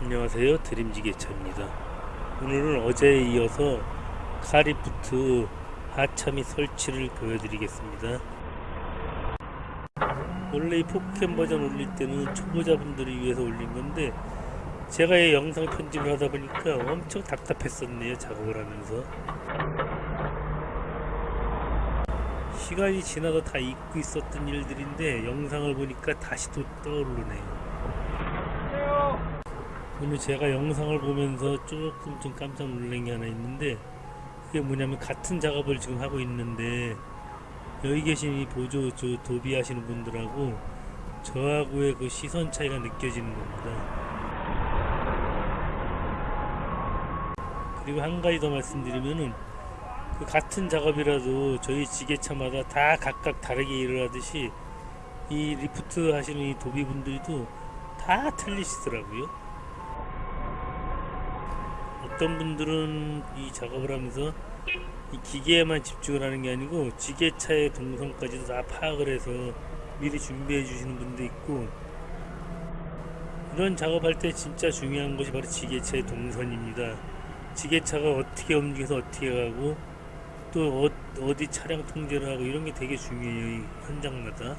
안녕하세요. 드림지게차입니다. 오늘은 어제에 이어서 카리프트 하차 및 설치를 보여드리겠습니다. 원래 이 포켓 버전 올릴 때는 초보자분들을 위해서 올린 건데 제가 이 영상 편집을 하다 보니까 엄청 답답했었네요 작업을 하면서 시간이 지나서 다 잊고 있었던 일들인데 영상을 보니까 다시 또 떠오르네요 오늘 제가 영상을 보면서 조금 좀 깜짝 놀란 게 하나 있는데 그게 뭐냐면 같은 작업을 지금 하고 있는데 여기 계신 이 보조 저 도비 하시는 분들하고 저하고의 그 시선 차이가 느껴지는 겁니다. 그리고 한 가지 더 말씀드리면은 그 같은 작업이라도 저희 지게차마다 다 각각 다르게 일을 하듯이 이 리프트 하시는 이 도비 분들도 다 틀리시더라고요. 어떤 분들은 이 작업을 하면서 이 기계에만 집중을 하는 게 아니고 지게차의 동선까지도 다 파악을 해서 미리 준비해 주시는 분도 있고 이런 작업할 때 진짜 중요한 것이 바로 지게차의 동선입니다. 지게차가 어떻게 움직여서 어떻게 가고 또 어, 디 차량 통제를 하고 이런 게 되게 중요해요. 이 현장마다.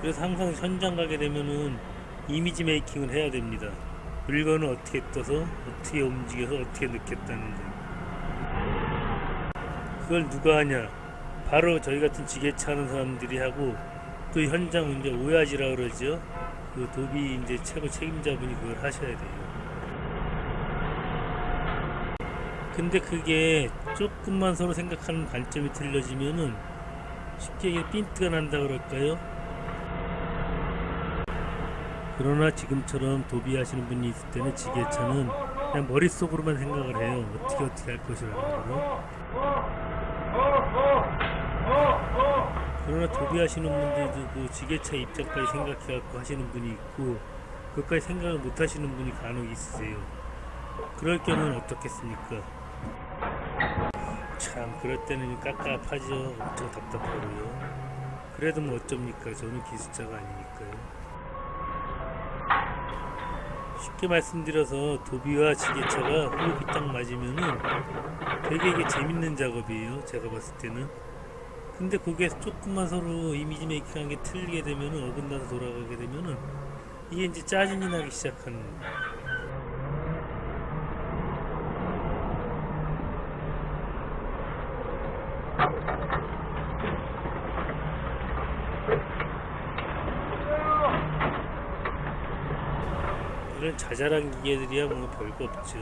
그래서 항상 현장 가게 되면은 이미지 메이킹을 해야 됩니다. 물건을 어떻게 떠서 어떻게 움직여서 어떻게 느꼈다는 점. 그걸 누가 하냐? 바로 저희 같은 지게차 하는 사람들이 하고 또 현장 이제 오야지라 그러죠. 그 도비 이제 최고 책임자분이 그걸 하셔야 돼요. 근데 그게 조금만 서로 생각하는 관점이 틀려지면은 쉽게 이게 핀트가 난다 그럴까요? 그러나 지금처럼 도비 하시는 분이 있을 때는 지게차는 그냥 머릿속으로만 생각을 해요. 어떻게 어떻게 할 것이라는 거로. 그러나 도비 하시는 분들도 그 지게차 입장까지 생각해 갖고 하시는 분이 있고 그것까지 생각을 못 하시는 분이 간혹 있으세요. 그럴 경우는 어떻겠습니까? 참 그럴 때는 깝깝하죠. 엄청 답답하고요. 그래도 뭐 어쩝니까? 저는 기술자가 아니니까요. 쉽게 말씀드려서 도비와 지게차가 호흡이 딱 맞으면은 되게 이게 재밌는 작업이에요. 제가 봤을 때는. 근데 그게 조금만 서로 이미지 메이킹한 게 틀리게 되면은 어긋나서 돌아가게 되면은 이게 이제 짜증이 나기 시작하는 거예요. 이런 자잘한 기계들이야 뭐 별거 없죠.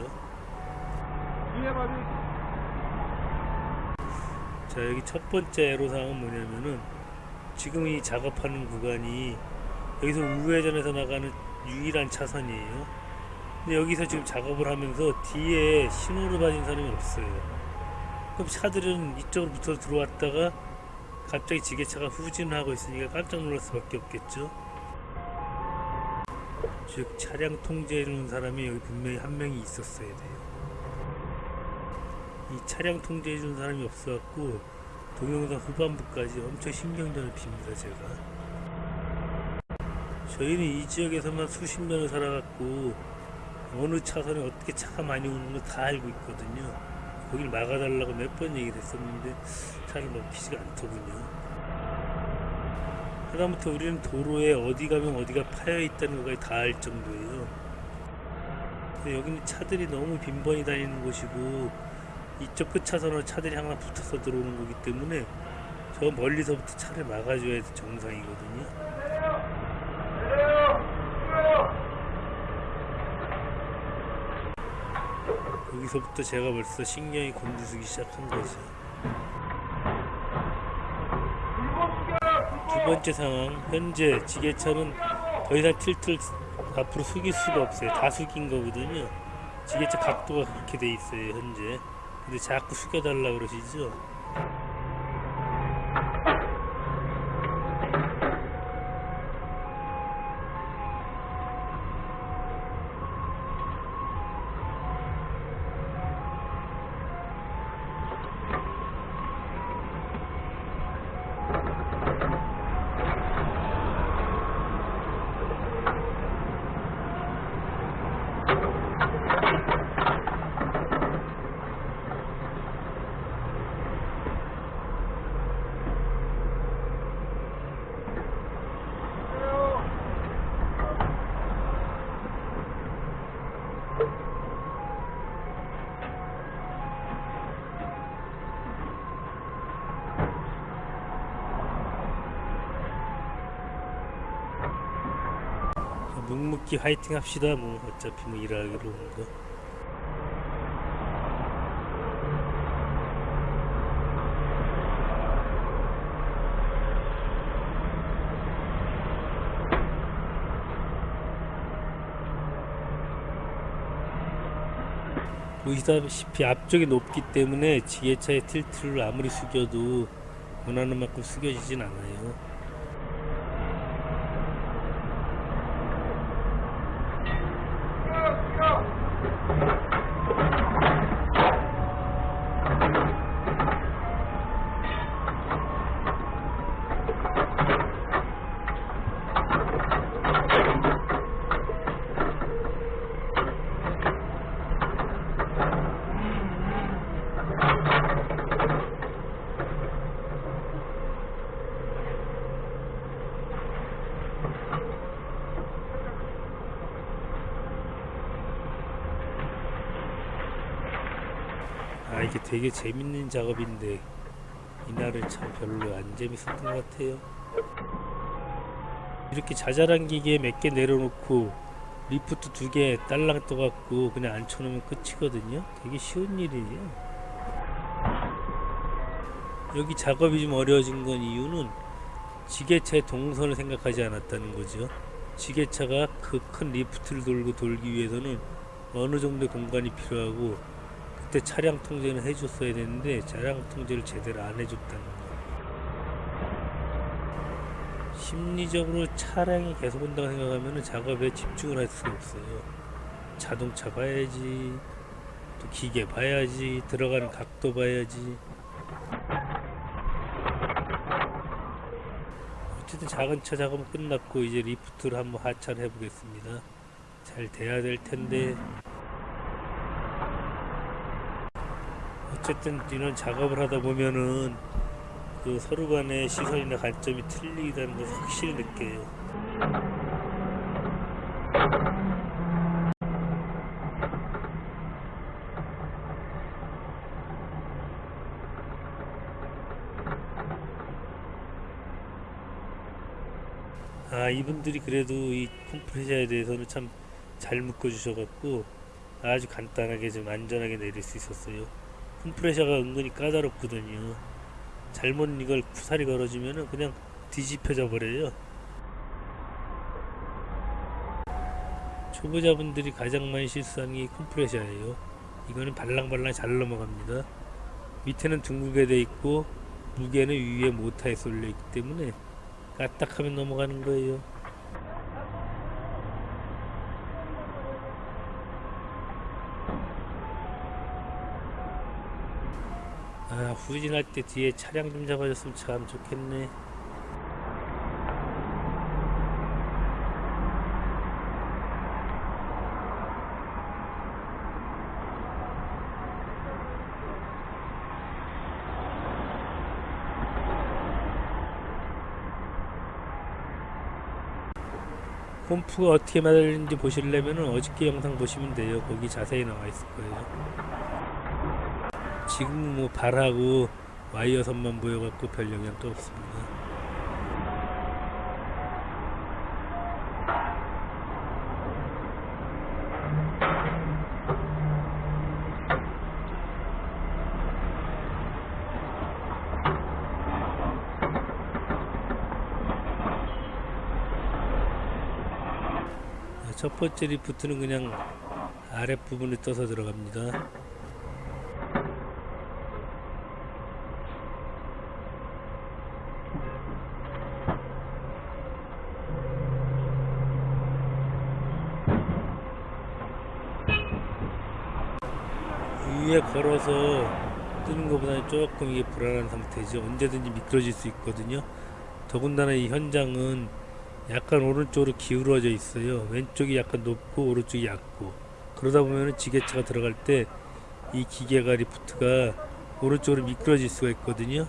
자 여기 첫 번째 애로사항은 뭐냐면은 지금 이 작업하는 구간이 여기서 우회전해서 나가는 유일한 차선이에요. 근데 여기서 지금 작업을 하면서 뒤에 신호를 받은 사람이 없어요. 그럼 차들은 이쪽으로 붙어 들어왔다가 갑자기 지게차가 후진을 하고 있으니까 깜짝 놀랄 수밖에 없겠죠. 즉 차량 통제해주는 사람이 여기 분명히 한 명이 있었어야 돼요. 이 차량 통제해주는 사람이 없어갖고 동영상 후반부까지 엄청 신경전을 핍니다 제가. 저희는 이 지역에서만 수십 년을 살아갖고 어느 차선에 어떻게 차가 많이 오는 거 다 알고 있거든요. 거길 막아달라고 몇 번 얘기를 했었는데 차를 먹히지가 않더군요. 하다못해 우리는 도로에 어디 가면 어디가 파여 있다는 것까지 다 알 정도예요. 여기는 차들이 너무 빈번히 다니는 곳이고 이쪽 끝 차선으로 차들이 항상 붙어서 들어오는 거기 때문에 저 멀리서부터 차를 막아줘야 정상이거든요. 여기서부터 제가 벌써 신경이 곤두서기 시작한 거죠. 두 번째 상황 현재 지게차는 더 이상 틸트를 앞으로 숙일 수가 없어요. 다 숙인 거거든요. 지게차 각도가 그렇게 돼 있어요 현재. 근데 자꾸 숙여달라 그러시죠 묵묵히 화이팅 합시다. 뭐 어차피 뭐 일하기로 온 거. 보시다시피 앞쪽이 높기 때문에 지게차의 틸트를 아무리 숙여도 원하는 만큼 숙여지진 않아요. 이게 되게 재밌는 작업인데 이날은 참 별로 안 재밌었던 것 같아요. 이렇게 자잘한 기계 몇개 내려놓고 리프트 두 개 딸랑 떠갖고 그냥 앉혀놓으면 끝이거든요. 되게 쉬운 일이에요. 여기 작업이 좀 어려워진 건 이유는 지게차의 동선을 생각하지 않았다는 거죠. 지게차가 그 큰 리프트를 돌고 돌기 위해서는 어느 정도의 공간이 필요하고 그때 차량 통제는 해줬어야 되는데 차량 통제를 제대로 안 해줬다는 거. 심리적으로 차량이 계속 온다고 생각하면 작업에 집중을 할 수가 없어요. 자동차 봐야지, 또 기계 봐야지, 들어가는 각도 봐야지. 어쨌든 작은 차 작업은 끝났고 이제 리프트를 한번 하차를 해보겠습니다. 잘 돼야 될 텐데. 어쨌든 이런 작업을 하다 보면은 그 서로 간의 시선이나 관점이 틀리다는 것을 확실히 느껴요. 아 이분들이 그래도 이 컴프레셔에 대해서는 참 잘 묶어 주셔갖고 아주 간단하게 좀 안전하게 내릴 수 있었어요. 컴프레셔가 은근히 까다롭거든요. 잘못 이걸 구사리 걸어주면은 그냥 뒤집혀져 버려요. 초보자분들이 가장 많이 실수하는 게 컴프레셔예요. 이거는 발랑발랑 잘 넘어갑니다. 밑에는 둥글게 돼 있고 무게는 위에 모터에 쏠려 있기 때문에 까딱하면 넘어가는 거예요. 아 후진할 때 뒤에 차량 좀 잡아줬으면 참 좋겠네. 홈프가 어떻게 만들는지 보시려면 어저께 영상 보시면 돼요. 거기 자세히 나와 있을 거예요. 지금 뭐 발하고 와이어 선만 보여갖고 별 영향도 없습니다. 첫 번째 리프트는 그냥 아랫부분에 떠서 들어갑니다. 걸어서 뜨는 것보다는 조금 이게 불안한 상태죠. 언제든지 미끄러질 수 있거든요. 더군다나 이 현장은 약간 오른쪽으로 기울어져 있어요. 왼쪽이 약간 높고 오른쪽이 얕고 그러다 보면 지게차가 들어갈 때 이 기계가 리프트가 오른쪽으로 미끄러질 수가 있거든요.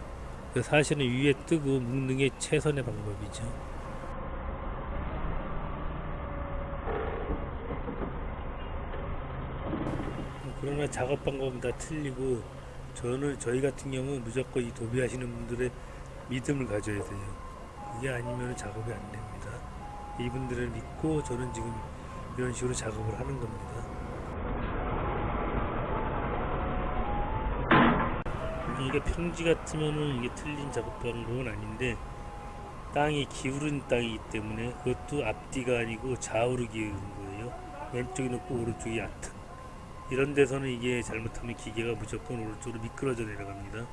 사실은 위에 뜨고 묶는 게 최선의 방법이죠. 그러나 작업 방법은 다 틀리고 저는 저희 같은 경우 무조건 이 도비하시는 분들의 믿음을 가져야 돼요. 이게 아니면 작업이 안 됩니다. 이분들을 믿고 저는 지금 이런 식으로 작업을 하는 겁니다. 이게 평지 같으면은 이게 틀린 작업 방법은 아닌데 땅이 기울은 땅이기 때문에 그것도 앞뒤가 아니고 좌우로 기울은 거예요. 왼쪽이 높고 오른쪽이 얕은. 이런 데서는 이게 잘못하면 기계가 무조건 오른쪽으로 미끄러져 내려갑니다.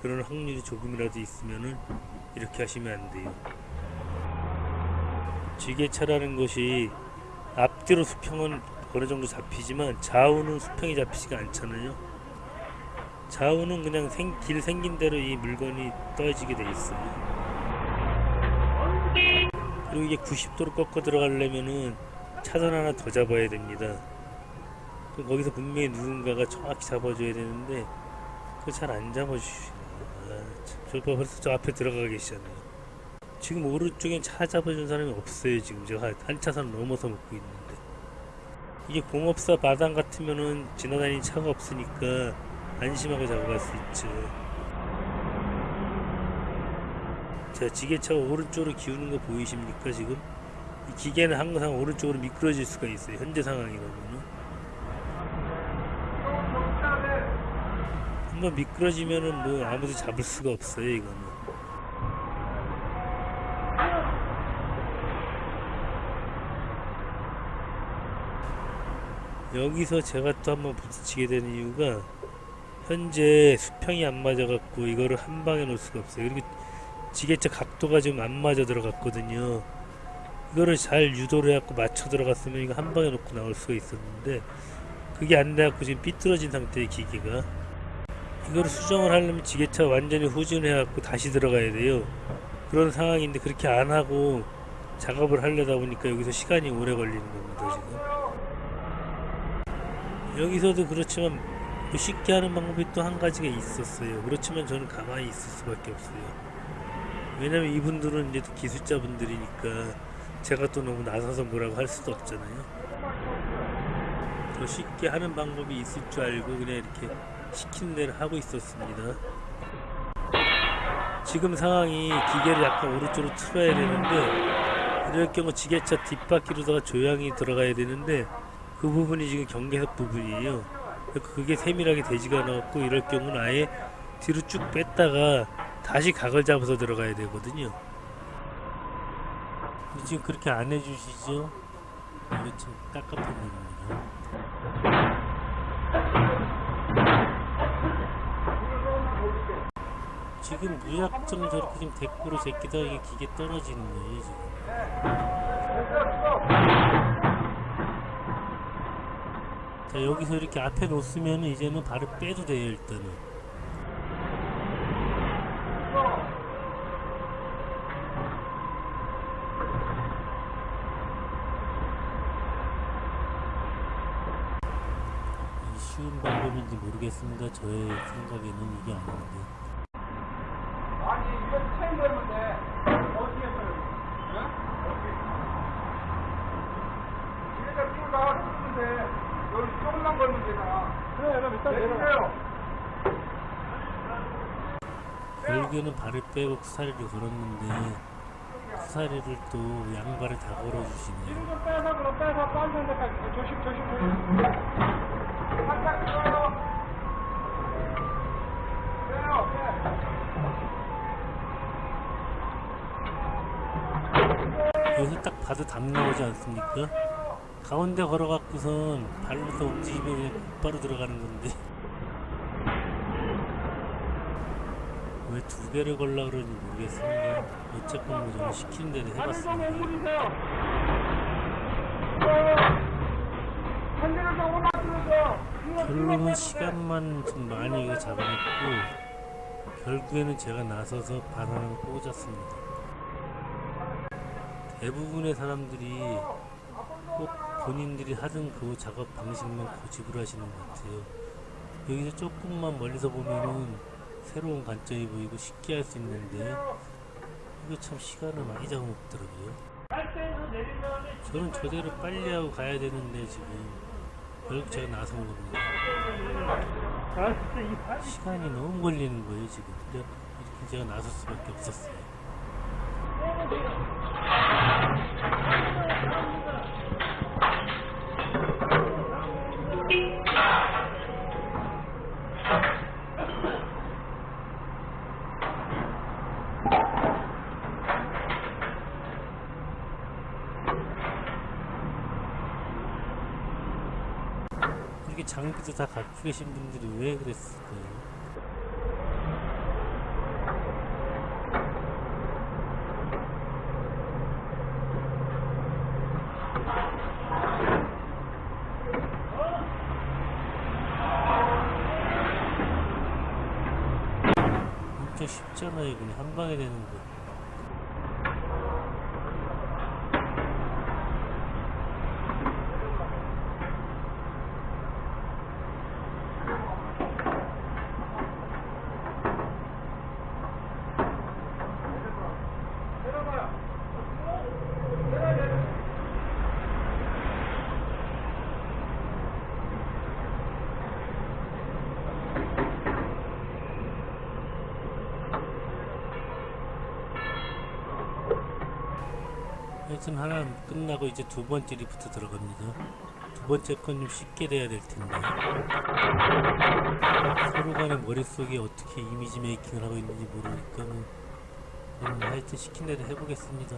그런 확률이 조금이라도 있으면은 이렇게 하시면 안 돼요. 지게차라는 것이 앞뒤로 수평은 어느 정도 잡히지만 좌우는 수평이 잡히지가 않잖아요. 좌우는 그냥 생, 길 생긴 대로 이 물건이 떠지게 돼 있어요. 그리고 이게 90도로 꺾어 들어가려면은 차선 하나 더 잡아야 됩니다. 그 거기서 분명히 누군가가 정확히 잡아줘야 되는데 그거 잘안 잡아주시나. 아, 참. 저 봐, 벌써 저 앞에 들어가 계시잖아요. 지금 오른쪽엔 차 잡아준 사람이 없어요. 지금 제가 한 차선 넘어서 먹고 있는데 이게 공업사 마당 같으면은 지나다니는 차가 없으니까 안심하고 잡아갈 수 있죠. 자, 지게차가 오른쪽으로 기우는 거 보이십니까 지금? 이 기계는 항상 오른쪽으로 미끄러질 수가 있어요. 현재 상황이라면은. 한번 미끄러지면은 뭐 아무도 잡을 수가 없어요 이거는. 여기서 제가 또 한번 부딪히게 되는 이유가 현재 수평이 안 맞아 갖고 이거를 한 방에 놓을 수가 없어요. 그리고 지게차 각도가 지금 안 맞아 들어갔거든요. 이거를 잘 유도를 해갖고 맞춰 들어갔으면 이거 한 방에 놓고 나올 수가 있었는데 그게 안 돼갖고 지금 삐뚤어진 상태의 기계가 이거를 수정을 하려면 지게차 완전히 후진해갖고 다시 들어가야 돼요. 그런 상황인데 그렇게 안 하고 작업을 하려다 보니까 여기서 시간이 오래 걸리는 겁니다 지금. 여기서도 그렇지만 뭐 쉽게 하는 방법이 또 한 가지가 있었어요. 그렇지만 저는 가만히 있을 수밖에 없어요. 왜냐면 이분들은 이제 또 기술자분들이니까 제가 또 너무 나서서 뭐라고 할 수도 없잖아요. 더 쉽게 하는 방법이 있을 줄 알고 그냥 이렇게 시킨 대로 하고 있었습니다. 지금 상황이 기계를 약간 오른쪽으로 틀어야 되는데 이럴 경우 지게차 뒷바퀴로다가 조향이 들어가야 되는데 그 부분이 지금 경계석 부분이에요. 그게 세밀하게 되지가 않았고 이럴 경우는 아예 뒤로 쭉 뺐다가 다시 각을 잡아서 들어가야 되거든요. 지금 그렇게 안 해주시죠? 이거 참 깝깝한 일입니다. 지금 무작정 저렇게 지금 대꾸로 제끼다 이게 기계 떨어지는 거예요 지금. 자 여기서 이렇게 앞에 놓으면 이제는 발을 빼도 돼요 일단은. 이 쉬운 방법인지 모르겠습니다. 저의 생각에는 이게 아닌데. 아니 이거 체인 걸면 돼 어디에 걸면 응? 어디 여기다 끼고 나가 쓰면 돼 여기 조금만 걸면 되잖아 그래 그럼 일단 내리세요 결국에는 발을 빼고 쿠사리를 걸었는데 쿠사리를 또 양발을 다 걸어주시네요. 좀 빼서 그럼 빼서 빠지는 데까지. 조심 조심 조심. 살짝 들어요. 빼요 빼 여기서 딱 봐도 담 나오지 않습니까? 가운데 걸어갖고선 발로서 움직이면 곧바로 들어가는 건데 왜두 개를 걸라 그러는지 모르겠습니다. 어쨌건 뭐 저는 시키는 대로 해봤습니다. 결론은 시간만 좀 많이 잡아냈고 결국에는 제가 나서서 바람을 꽂았습니다. 대부분의 사람들이 꼭 본인들이 하던 그 작업 방식만 고집을 하시는 것 같아요. 여기서 조금만 멀리서 보면은 새로운 관점이 보이고 쉽게 할 수 있는데 이거 참 시간을 많이 잡아먹더라고요. 저는 저대로 빨리 하고 가야 되는데 지금 결국 제가 나선 겁니다. 시간이 너무 걸리는 거예요 지금. 그래 이렇게 제가 나설 수밖에 없었어요. 장비도 다 갖추 계신 분들이 왜 그랬을까요? 엄청 쉽잖아요 그냥 한 방에 되는 거 하여튼 하나 끝나고 이제 두 번째 리프트 들어갑니다. 두 번째 건 좀 쉽게 돼야 될 텐데. 서로 간의 머릿속에 어떻게 이미지 메이킹을 하고 있는지 모르니까 는 음, 하여튼 시킨 대로 해보겠습니다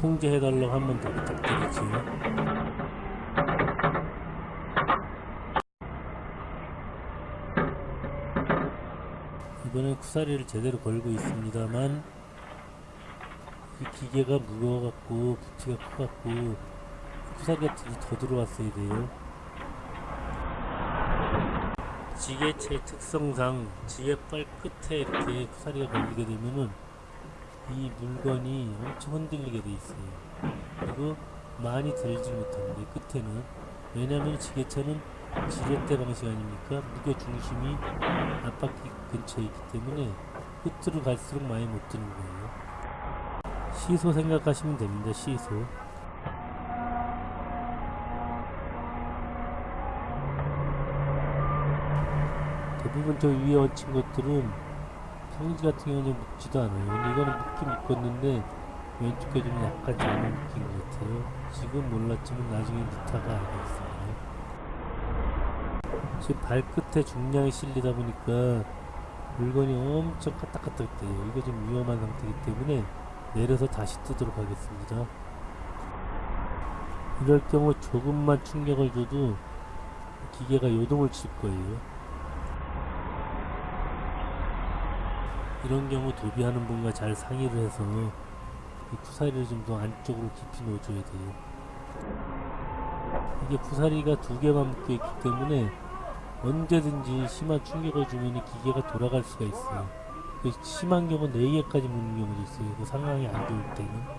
통제해달라고 한 번 더 부탁드리죠 이번엔 쿠사리를 제대로 걸고 있습니다만 이 기계가 무거워갖고 부피가 커갖고 쿠사리가 더- 더 들어왔어야 돼요. 지게체의 특성상 지게발 끝에 이렇게 쿠사리가 걸리게 되면은 이 물건이 엄청 흔들리게 돼 있어요. 그리고 많이 들지 못합니다 이 끝에는. 왜냐면 지게차는 지렛대 방식 아닙니까? 무게 중심이 앞바퀴 근처에 있기 때문에 끝으로 갈수록 많이 못 드는 거예요. 시소 생각하시면 됩니다 시소. 대부분 저 위에 얹힌 것들은 평지 같은 경우는 묶지도 않아요. 근데 이거는 묶긴 묶었는데 왼쪽 게좀 약간 잘못 묶인 것 같아요. 지금 몰랐지만 나중에 니타가 알겠습니다. 지금 발끝에 중량이 실리다 보니까 물건이 엄청 까딱까딱해요. 이거 좀 위험한 상태이기 때문에 내려서 다시 뜨도록 하겠습니다. 이럴 경우 조금만 충격을 줘도 기계가 요동을 칠 거예요 이런 경우 도비하는 분과 잘 상의를 해서 이 구사리를 좀 더 안쪽으로 깊이 넣어줘야 돼요. 이게 구사리가 두 개만 묶여 있기 때문에 언제든지 심한 충격을 주면 기계가 돌아갈 수가 있어요. 그 심한 경우 4개까지 묶는 경우도 있어요. 그 상황이 안 좋을 때는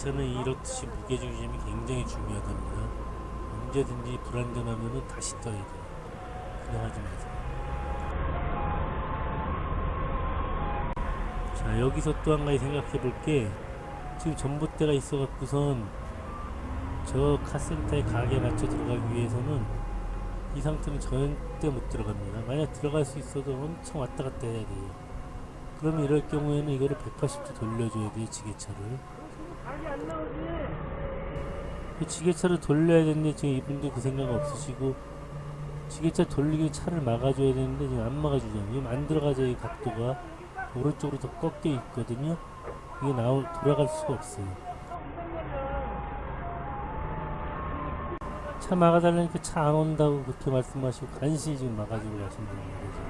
지게차는 이렇듯이 무게중심이 굉장히 중요하답니다. 언제든지 불안전하면 다시 떠야 돼요. 그냥 하지 마세요. 자 여기서 또 한 가지 생각해 볼게. 지금 전봇대가 있어 갖고선 저 카센터의 가게 맞춰 들어가기 위해서는 이 상태는 절대 못 들어갑니다. 만약 들어갈 수 있어도 엄청 왔다 갔다 해야 돼요. 그러면 이럴 경우에는 이거를 180도 돌려줘야 돼요 지게차를. 그 지게차를 돌려야 되는데 지금 이분들 그 생각 없으시고 지게차 돌리기 차를 막아줘야 되는데 지금 안 막아주잖아요. 지금 안 들어가죠 이 각도가. 오른쪽으로 더 꺾여 있거든요. 이게 나올 돌아갈 수가 없어요. 차 막아달라니까 차 안 온다고 그렇게 말씀하시고 간신히 지금 막아주고 가신다는 거죠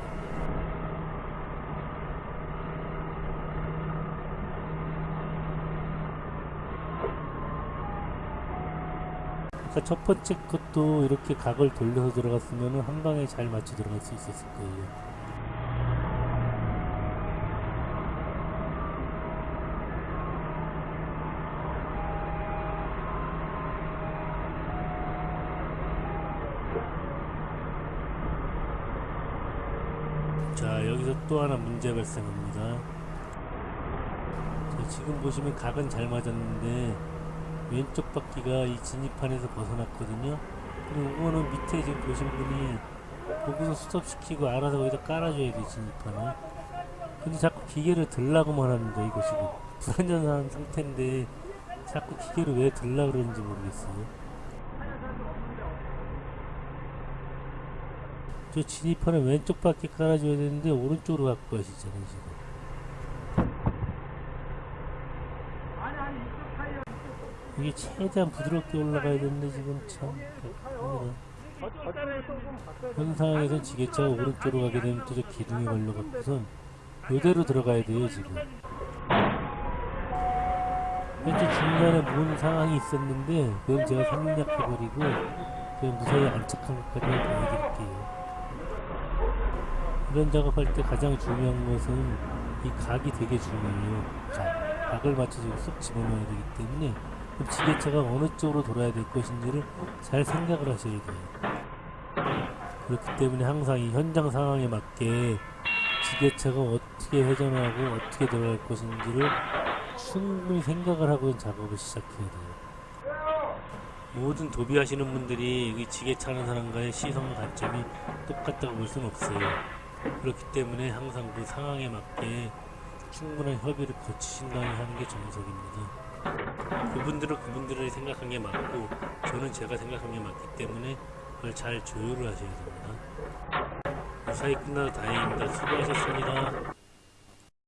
아까 첫 번째 것도 이렇게 각을 돌려서 들어갔으면 한 방에 잘 맞춰 들어갈 수 있었을 거예요. 자 여기서 또 하나 문제 발생합니다. 자, 지금 보시면 각은 잘 맞았는데 왼쪽 바퀴가 이 진입판에서 벗어났거든요. 그리고 이거는 밑에 지금 보신 분이 거기서 스톱시키고 알아서 거기다 깔아줘야 돼 진입판을. 근데 자꾸 기계를 들라고만 합니다. 이거 지금 불안전한 상태인데 자꾸 기계를 왜 들라 그러는지 모르겠어요. 저 진입판을 왼쪽 바퀴 깔아줘야 되는데 오른쪽으로 갖고 가시잖아요 지금. 이게 최대한 부드럽게 올라가야 되는데 지금 참. 현 상황에선 지게차가 오른쪽으로 가게 되면 또 저 기둥에 걸려갖고선 이대로 들어가야 돼요 지금. 왼쪽 중간에 문 상황이 있었는데 그건 제가 생략해버리고 그냥 무사히 안착한 것까지만 보여드릴게요. 이런 작업할 때 가장 중요한 것은 이 각이 되게 중요해요. 각. 각을 맞춰서 쏙 집어넣어야 되기 때문에 그럼 지게차가 어느 쪽으로 돌아야 될 것인지를 잘 생각을 하셔야 돼요. 그렇기 때문에 항상 이 현장 상황에 맞게 지게차가 어떻게 회전하고 어떻게 돌아갈 것인지를 충분히 생각을 하고 작업을 시작해야 돼요. 모든 도비하시는 분들이 이 지게차 하는 사람과의 시선 관점이 똑같다고 볼 수는 없어요. 그렇기 때문에 항상 그 상황에 맞게 충분한 협의를 거치신 다음에 하는 게 정석입니다. 그분들은 그분들의 생각한 게 맞고 저는 제가 생각한 게 맞기 때문에 그걸 잘 조율을 하셔야 됩니다. 무사히 끝나서 다행입니다. 수고하셨습니다.